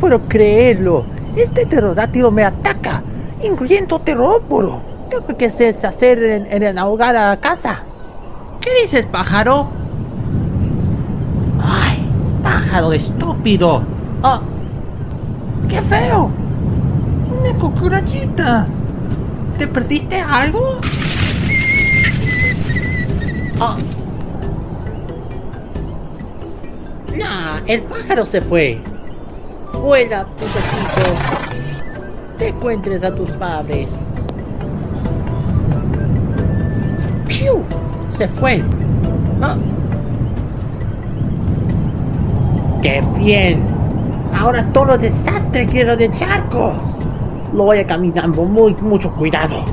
puedo creerlo. Este pterodátilo me ataca, incluyendo teróporo. Tengo que deshacer en, en ahogar a la casa. ¿Qué dices, pájaro? Ay, pájaro estúpido. Oh, qué feo. Una cucarachita. ¿Te perdiste algo? Oh. Nah, el pájaro se fue. Vuela, puto Te encuentres a tus padres. ¡Piu! Se fue. Ah. ¡Qué bien! Ahora todo desastre quiero de charcos. Lo voy a caminando muy, mucho cuidado.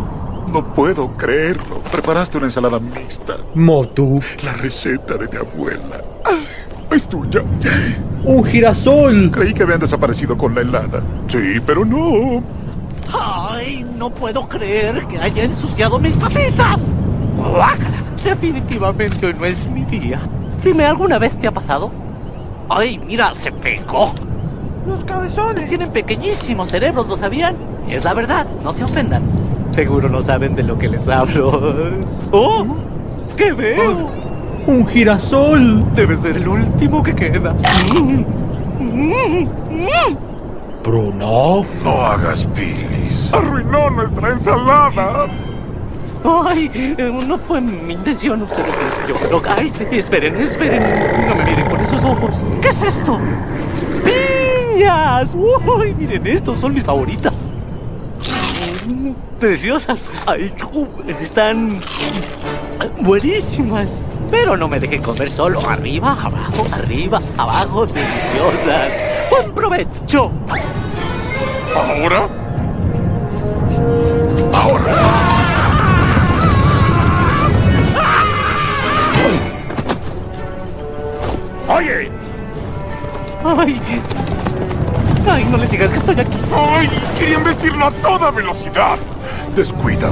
No puedo creerlo. Preparaste una ensalada mixta. Motu. La receta de mi abuela. Es tuya. Un girasol. Creí que habían desaparecido con la helada. Sí, pero no. ¡Ay! No puedo creer que haya ensuciado mis patitas. ¡Guácala! Definitivamente hoy no es mi día. Dime, ¿alguna vez te ha pasado? ¡Ay, mira, se pegó! Los cabezones. Tienen pequeñísimos cerebros, ¿lo sabían? Es la verdad, no se ofendan. Seguro no saben de lo que les hablo. ¡Oh! ¿Qué veo? Un girasol. Debe ser el último que queda. Bruno. No hagas bilis. Arruinó nuestra ensalada. Ay, eh, no fue mi intención. Ustedes yo. Ay, esperen, esperen. No me miren con esos ojos. ¿Qué es esto? ¡Piñas! Uy, miren, estos son mis favoritas. Mm, Preciosas. Ay, están buenísimas. Pero no me dejen comer solo. Arriba, abajo, arriba, abajo. Deliciosas. ¡Buen provecho! ¿Ahora? ¡Ahora! ¡Oye! ¡Ay! ¡Ay, no le digas que estoy aquí! ¡Ay! Querían vestirlo a toda velocidad. Descuida.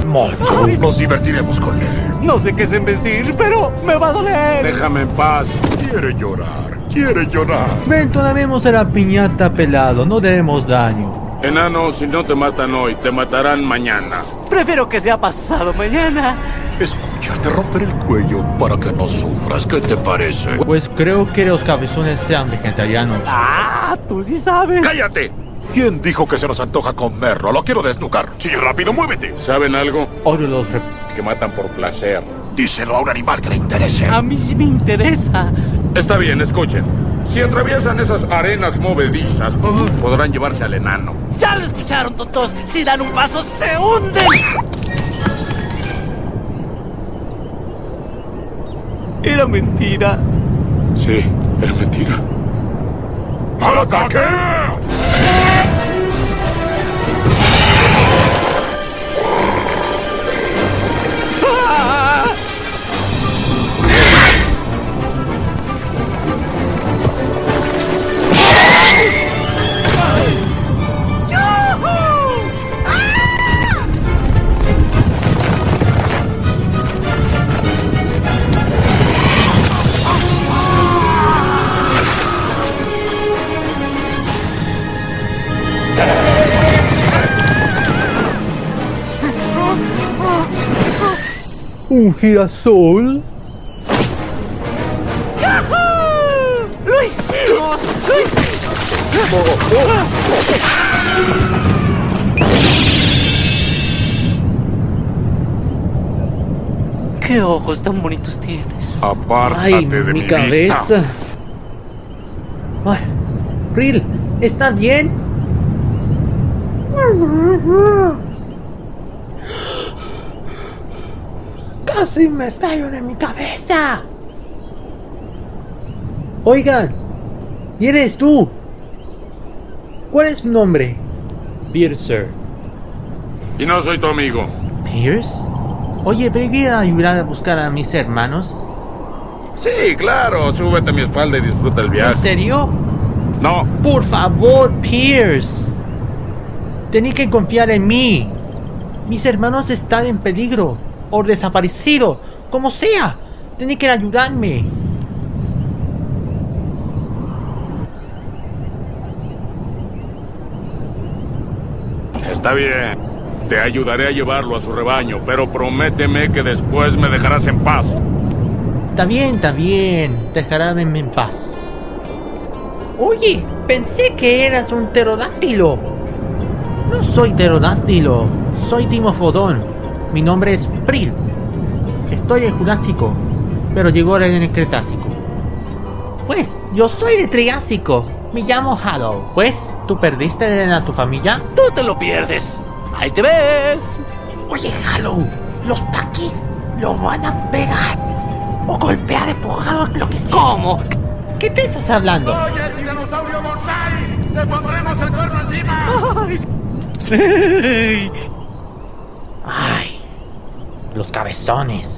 Ay. Nos divertiremos con él. No sé qué es embestir, pero me va a doler. Déjame en paz. Quiere llorar. Quiere llorar. Ven, vemos a la piñata pelado. No demos daño. Enano, si no te matan hoy, te matarán mañana. Prefiero que sea pasado mañana. Escucha, te romperé el cuello para que no sufras. ¿Qué te parece? Pues creo que los cabezones sean vegetarianos. Ah, tú sí sabes. ¡Cállate! ¿Quién dijo que se nos antoja comerlo? Lo quiero desnucar. Sí, rápido, muévete. ¿Saben algo? Odio los rep- Que matan por placer. Díselo a un animal que le interese. A mí sí me interesa. Está bien, escuchen. Si atraviesan esas arenas movedizas, podrán llevarse al enano. Ya lo escucharon, tontos. Si dan un paso, se hunden. Era mentira. Sí, era mentira. ¡Al ataque! Un girasol. ¡Yahoo! ¡Lo hicimos! ¡Lo hicimos! ¿Qué ojos tan bonitos tienes? Apártate Ay, de mi mi, cabeza. vista. Ay, Ril, ¿está bien? Casi me en mi cabeza. Oigan, ¿y eres tú? ¿Cuál es tu nombre? Piercer. Y no soy tu amigo. ¿Pierce? Oye, ¿podría ayudar a buscar a mis hermanos? Sí, claro. Súbete a mi espalda y disfruta el ¿En viaje. serio? No, Por favor, Pierce. Tenía que confiar en mí. Mis hermanos están en peligro. O desaparecido. Como sea. Tenía que ayudarme. Está bien. Te ayudaré a llevarlo a su rebaño, pero prométeme que después me dejarás en paz. Está bien, está bien. Dejarán en paz. Oye, pensé que eras un pterodáctilo. No soy pterodáctilo. Soy Timofodón. Mi nombre es Pril. Estoy en Jurásico, pero llegó en el Cretácico. Pues, yo soy de Triásico. Me llamo Hollow. Pues, ¿tú perdiste a tu familia? Tú te lo pierdes. Ahí te ves. Oye, Hollow, los paquis lo van a pegar. O golpear, empujar, lo que sea. ¿Cómo? ¿Qué te estás hablando? ¡Oye, tiranosaurio bonsai! ¡Te pondremos el cuerno encima! Ay, los cabezones.